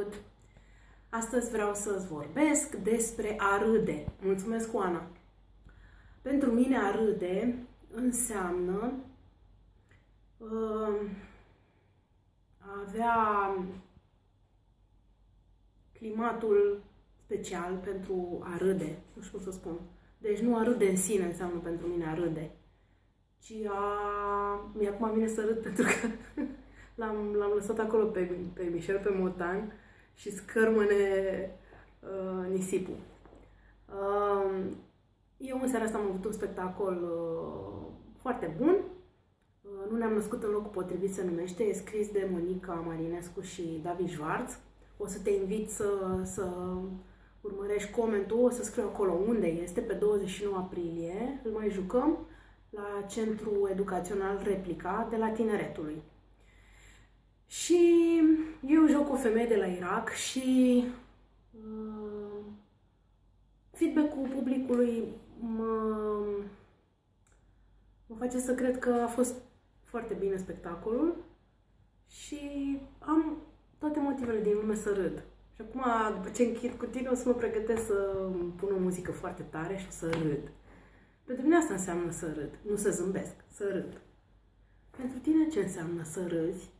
făcut. Astăzi vreau să-ți vorbesc despre a râde. Mulțumesc, Oana! Pentru mine a râde înseamnă uh, a avea climatul special pentru a râde, nu știu cum să spun. Deci nu a râde în sine înseamnă pentru mine a râde, ci a... Mi-acum vine să râd pentru că l-am, l-am lăsat acolo pe, pe Michel, pe Motan și scărmâne uh, nisipul. Uh, eu în seara asta am avut un spectacol uh, foarte bun. Uh, nu ne-am născut în locul potrivit, se numește. E scris de Monica Marinescu și David Schwartz. O să te invit să, să urmărești comentul, o să scriu acolo unde este, pe 29 aprilie. Îl mai jucăm la Centrul Educațional Replica de la Tineretului. Și eu joc o femeie de la Irak și uh, feedback-ul publicului mă, mă face să cred că a fost foarte bine spectacolul și am toate motivele din lume să râd. Și acum, după ce închid cu tine, o să mă pregătesc să pun o muzică foarte tare și să râd. Pentru mine asta înseamnă să râd, nu să zâmbesc, să râd. Pentru tine ce înseamnă să râzi?